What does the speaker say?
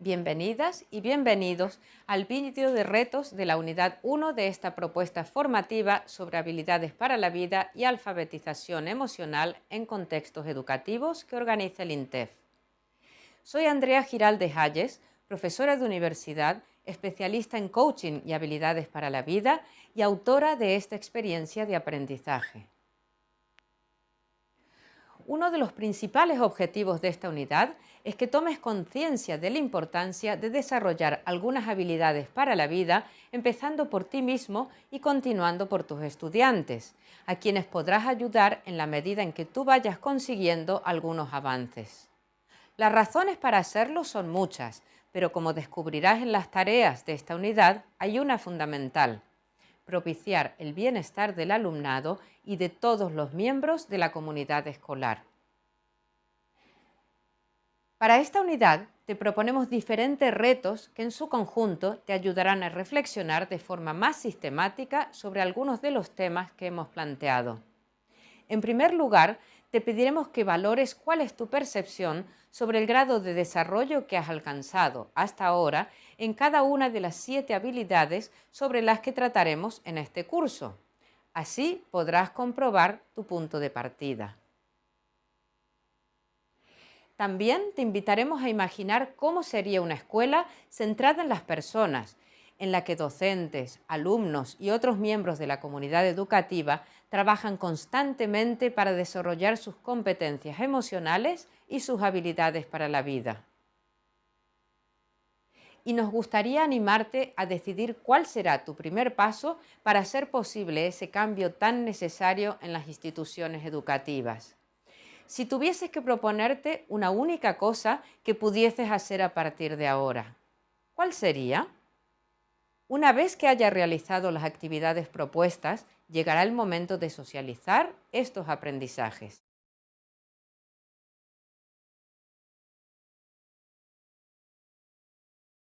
Bienvenidas y bienvenidos al vídeo de retos de la unidad 1 de esta propuesta formativa sobre habilidades para la vida y alfabetización emocional en contextos educativos que organiza el INTEF. Soy Andrea Giralde Hayes, profesora de universidad, especialista en coaching y habilidades para la vida y autora de esta experiencia de aprendizaje. Uno de los principales objetivos de esta unidad es que tomes conciencia de la importancia de desarrollar algunas habilidades para la vida, empezando por ti mismo y continuando por tus estudiantes, a quienes podrás ayudar en la medida en que tú vayas consiguiendo algunos avances. Las razones para hacerlo son muchas, pero como descubrirás en las tareas de esta unidad, hay una fundamental, propiciar el bienestar del alumnado y de todos los miembros de la comunidad escolar. Para esta unidad te proponemos diferentes retos que en su conjunto te ayudarán a reflexionar de forma más sistemática sobre algunos de los temas que hemos planteado. En primer lugar, te pediremos que valores cuál es tu percepción sobre el grado de desarrollo que has alcanzado hasta ahora en cada una de las siete habilidades sobre las que trataremos en este curso. Así podrás comprobar tu punto de partida. También te invitaremos a imaginar cómo sería una escuela centrada en las personas, en la que docentes, alumnos y otros miembros de la comunidad educativa trabajan constantemente para desarrollar sus competencias emocionales y sus habilidades para la vida. Y nos gustaría animarte a decidir cuál será tu primer paso para hacer posible ese cambio tan necesario en las instituciones educativas. Si tuvieses que proponerte una única cosa que pudieses hacer a partir de ahora, ¿cuál sería? Una vez que haya realizado las actividades propuestas, llegará el momento de socializar estos aprendizajes.